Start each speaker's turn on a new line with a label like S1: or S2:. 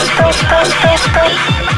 S1: spray, spray, spray, spray.